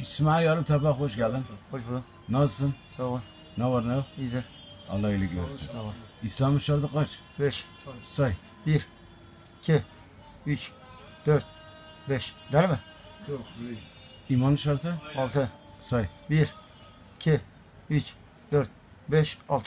İsmail Yarım Tabak hoş geldin. Hoş bulduk. Nasılsın? Sağ ol. Ne var ne yok? İyidir. Allah iyilik versin. Sağ ol. İslam'ın şartı kaç? beş Say. 1, 2, 3, 4, 5. Der mi? Yok böyle. İmanın şartı? 6, Say. 1, 2, 3, 4, 5, 6.